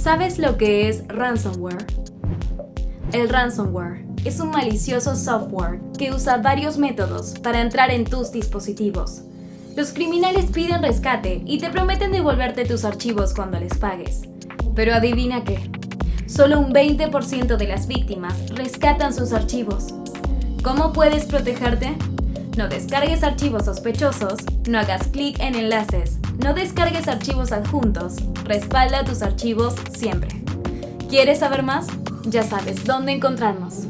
¿Sabes lo que es ransomware? El ransomware es un malicioso software que usa varios métodos para entrar en tus dispositivos. Los criminales piden rescate y te prometen devolverte tus archivos cuando les pagues. Pero adivina qué, solo un 20% de las víctimas rescatan sus archivos. ¿Cómo puedes protegerte? No descargues archivos sospechosos, no hagas clic en enlaces, no descargues archivos adjuntos, respalda tus archivos siempre. ¿Quieres saber más? Ya sabes dónde encontrarnos.